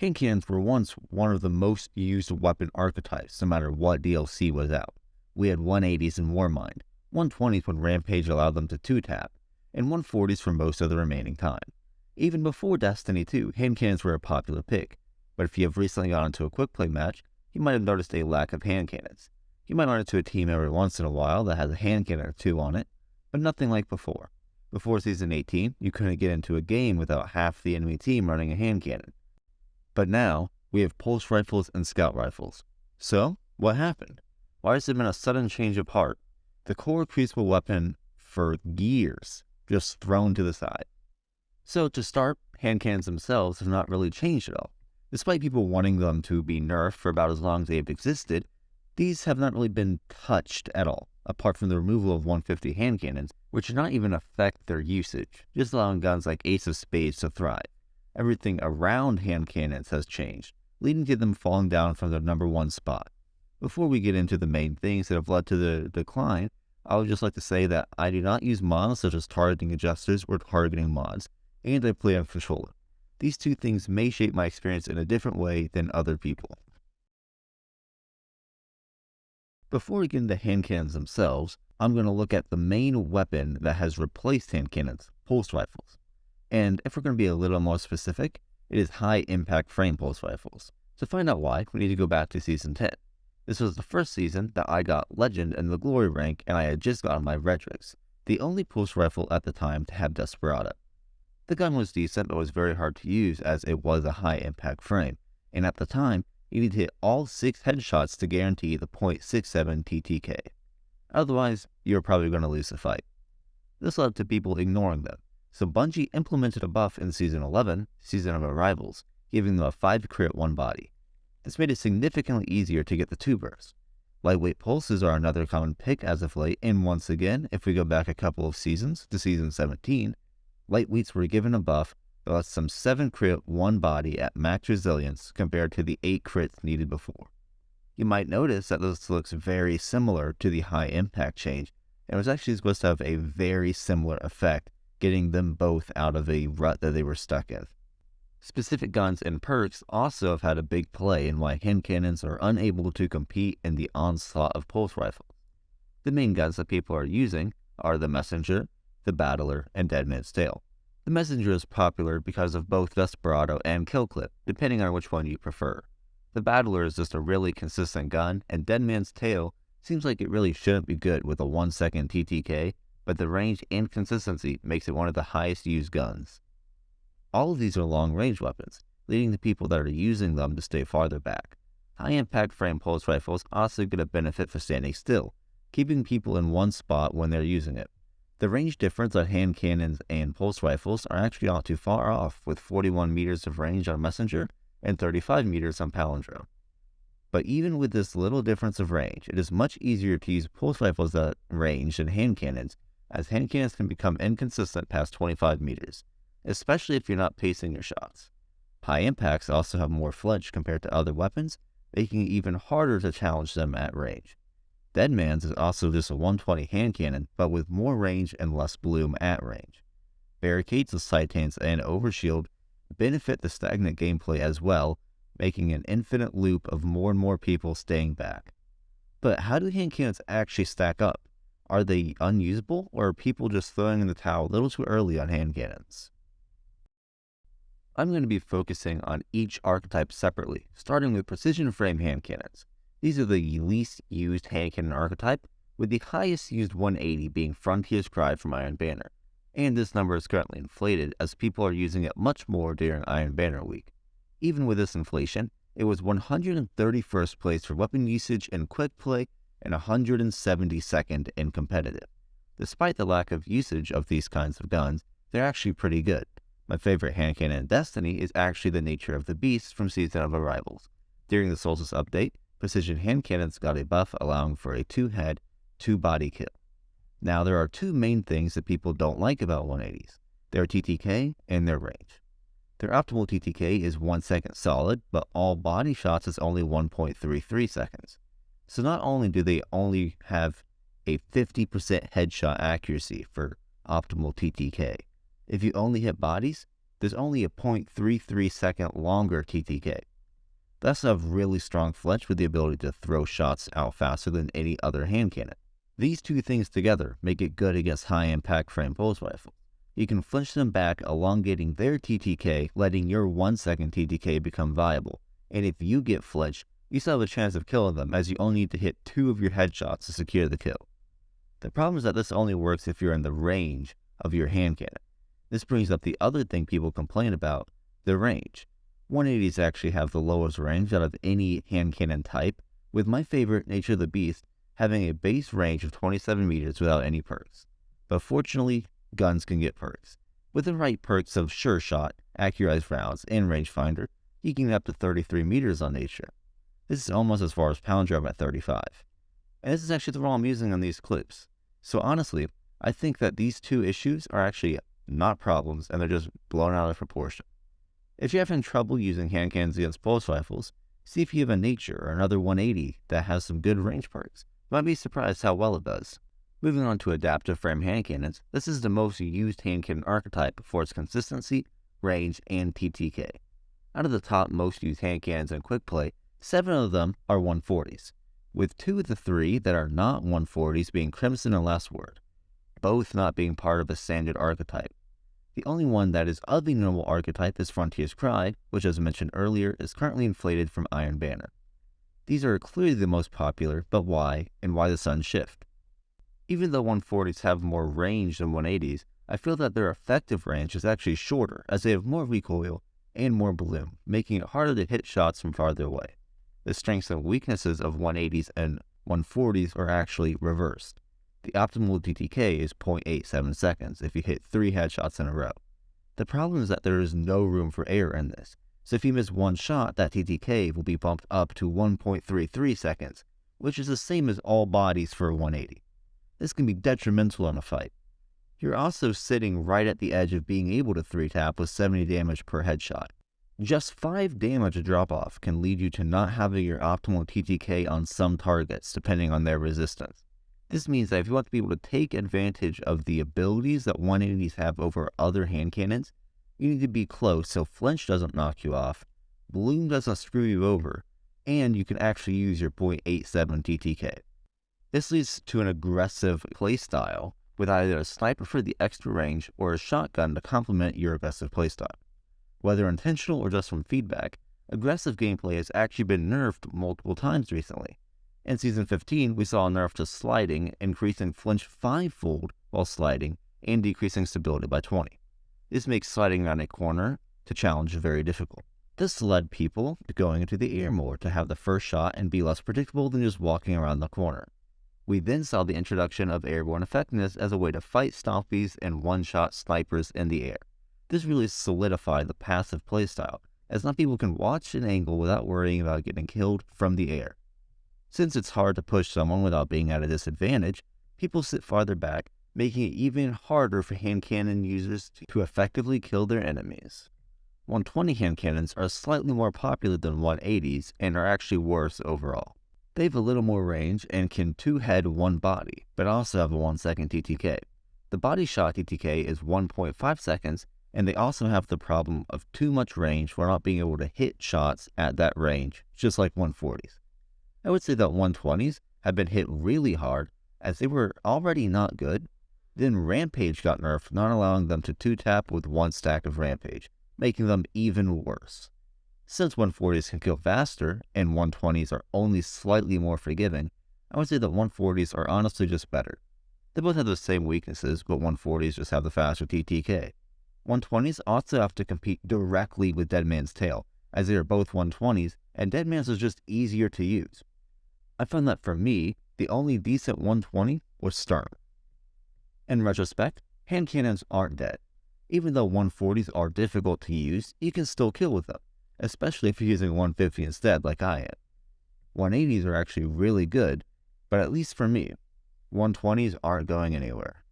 Cannons were once one of the most used weapon archetypes, no matter what DLC was out. We had 180s in Warmind, 120s when Rampage allowed them to 2-tap, and 140s for most of the remaining time. Even before Destiny 2, hand cannons were a popular pick, but if you have recently gone into a quick play match, you might have noticed a lack of hand cannons. You might run into a team every once in a while that has a hand cannon or two on it, but nothing like before. Before Season 18, you couldn't get into a game without half the enemy team running a hand cannon. But now, we have pulse rifles and scout rifles. So, what happened? Why has there been a sudden change of heart? The core crucible weapon for years just thrown to the side. So to start, hand cannons themselves have not really changed at all. Despite people wanting them to be nerfed for about as long as they have existed, these have not really been touched at all, apart from the removal of 150 hand cannons, which did not even affect their usage, just allowing guns like Ace of Spades to thrive. Everything around hand cannons has changed, leading to them falling down from their number one spot. Before we get into the main things that have led to the decline, I would just like to say that I do not use mods such as targeting adjusters or targeting mods, and I play on controller. These two things may shape my experience in a different way than other people. Before we get into hand cannons themselves, I'm going to look at the main weapon that has replaced hand cannons, pulse rifles. And if we're going to be a little more specific, it is high impact frame pulse rifles. To find out why, we need to go back to Season 10. This was the first season that I got Legend in the Glory rank and I had just gotten my Redrix, the only pulse rifle at the time to have Desperado. The gun was decent but was very hard to use as it was a high impact frame, and at the time, you need to hit all 6 headshots to guarantee the .67 TTK. Otherwise, you're probably going to lose the fight. This led to people ignoring them, so Bungie implemented a buff in Season 11, Season of Arrivals, giving them a 5 crit 1 body. This made it significantly easier to get the 2 bursts. Lightweight pulses are another common pick as of late, and once again, if we go back a couple of seasons to Season 17, lightweights were given a buff that lets them 7 crit 1 body at max resilience compared to the 8 crits needed before. You might notice that this looks very similar to the high impact change, and was actually supposed to have a very similar effect, getting them both out of a rut that they were stuck in. Specific guns and perks also have had a big play in why hand cannons are unable to compete in the onslaught of pulse rifles. The main guns that people are using are the Messenger, the Battler, and Deadman's Tale. The Messenger is popular because of both Desperado and Kill Clip, depending on which one you prefer. The Battler is just a really consistent gun, and Deadman's Tale seems like it really shouldn't be good with a 1 second TTK, but the range and consistency makes it one of the highest used guns. All of these are long range weapons, leading the people that are using them to stay farther back. High impact frame pulse rifles also get a benefit for standing still, keeping people in one spot when they're using it. The range difference on hand cannons and pulse rifles are actually not too far off, with 41 meters of range on Messenger and 35 meters on Palindrome. But even with this little difference of range, it is much easier to use pulse rifles at range than hand cannons, as hand cannons can become inconsistent past 25 meters, especially if you're not pacing your shots. High impacts also have more flinch compared to other weapons, making it even harder to challenge them at range. Deadman's is also just a 120 hand cannon, but with more range and less bloom at range. Barricades of Titans and Overshield benefit the stagnant gameplay as well, making an infinite loop of more and more people staying back. But how do hand cannons actually stack up? Are they unusable, or are people just throwing in the towel a little too early on hand cannons? I'm going to be focusing on each archetype separately, starting with precision frame hand cannons. These are the least used hand cannon archetype, with the highest used 180 being Frontier's Cry from Iron Banner, and this number is currently inflated as people are using it much more during Iron Banner week. Even with this inflation, it was 131st place for weapon usage in quick play and 172nd in competitive. Despite the lack of usage of these kinds of guns, they're actually pretty good. My favorite hand cannon in Destiny is actually the Nature of the Beast from Season of Arrivals. During the Solstice update, precision hand cannons got a buff allowing for a two-head, two-body kill. Now, there are two main things that people don't like about 180s. Their TTK and their range. Their optimal TTK is 1 second solid, but all body shots is only 1.33 seconds. So not only do they only have a 50% headshot accuracy for optimal TTK, if you only hit bodies, there's only a 0.33 second longer TTK. Thus have really strong flinch with the ability to throw shots out faster than any other hand cannon. These two things together make it good against high impact frame pulse rifles. You can flinch them back, elongating their TTK, letting your 1 second TTK become viable. And if you get flinched, you still have a chance of killing them as you only need to hit two of your headshots to secure the kill. The problem is that this only works if you're in the range of your hand cannon. This brings up the other thing people complain about, the range. 180s actually have the lowest range out of any hand cannon type, with my favorite, Nature of the Beast, having a base range of 27 meters without any perks. But fortunately, guns can get perks. With the right perks of Sure Shot, Accurized Rounds, and Rangefinder, you can get up to 33 meters on Nature. This is almost as far as Palindrome at 35. And this is actually the roll I'm using on these clips. So honestly, I think that these two issues are actually not problems and they're just blown out of proportion. If you're having trouble using hand cannons against pulse rifles, see if you have a Nature or another 180 that has some good range perks. You might be surprised how well it does. Moving on to adaptive frame hand cannons, this is the most used hand cannon archetype for its consistency, range, and TTK. Out of the top most used hand cannons in quick play, seven of them are 140s, with two of the three that are not 140s being Crimson and Last Word, both not being part of a standard archetype. The only one that is of the normal archetype is Frontier's Cry, which as mentioned earlier is currently inflated from Iron Banner. These are clearly the most popular, but why, and why the Sun shift? Even though 140s have more range than 180s, I feel that their effective range is actually shorter as they have more recoil and more bloom, making it harder to hit shots from farther away. The strengths and weaknesses of 180s and 140s are actually reversed. The optimal TTK is 0.87 seconds if you hit 3 headshots in a row. The problem is that there is no room for error in this, so if you miss one shot, that TTK will be bumped up to 1.33 seconds, which is the same as all bodies for a 180. This can be detrimental in a fight. You're also sitting right at the edge of being able to 3-tap with 70 damage per headshot. Just 5 damage drop off can lead you to not having your optimal TTK on some targets, depending on their resistance. This means that if you want to be able to take advantage of the abilities that 180s have over other hand cannons, you need to be close so flinch doesn't knock you off, bloom doesn't screw you over, and you can actually use your .87 TTK. This leads to an aggressive playstyle with either a sniper for the extra range or a shotgun to complement your aggressive playstyle. Whether intentional or just from feedback, aggressive gameplay has actually been nerfed multiple times recently, in Season 15, we saw a nerf to sliding, increasing flinch fivefold while sliding, and decreasing stability by 20. This makes sliding around a corner to challenge very difficult. This led people to going into the air more to have the first shot and be less predictable than just walking around the corner. We then saw the introduction of airborne effectiveness as a way to fight stompies and one-shot snipers in the air. This really solidified the passive playstyle, as now people can watch an angle without worrying about getting killed from the air. Since it's hard to push someone without being at a disadvantage, people sit farther back, making it even harder for hand cannon users to effectively kill their enemies. 120 hand cannons are slightly more popular than 180s and are actually worse overall. They have a little more range and can two-head one body, but also have a 1 second TTK. The body shot TTK is 1.5 seconds, and they also have the problem of too much range for not being able to hit shots at that range, just like 140s. I would say that 120s have been hit really hard as they were already not good. Then Rampage got nerfed, not allowing them to 2-tap with one stack of Rampage, making them even worse. Since 140s can kill faster and 120s are only slightly more forgiving, I would say that 140s are honestly just better. They both have the same weaknesses, but 140s just have the faster TTK. 120s also have to compete directly with Deadman's Tale, as they are both 120s, and Deadman's is just easier to use. I found that for me, the only decent 120 was Sturm. In retrospect, hand cannons aren't dead. Even though 140s are difficult to use, you can still kill with them, especially if you're using 150 instead like I am. 180s are actually really good, but at least for me, 120s aren't going anywhere.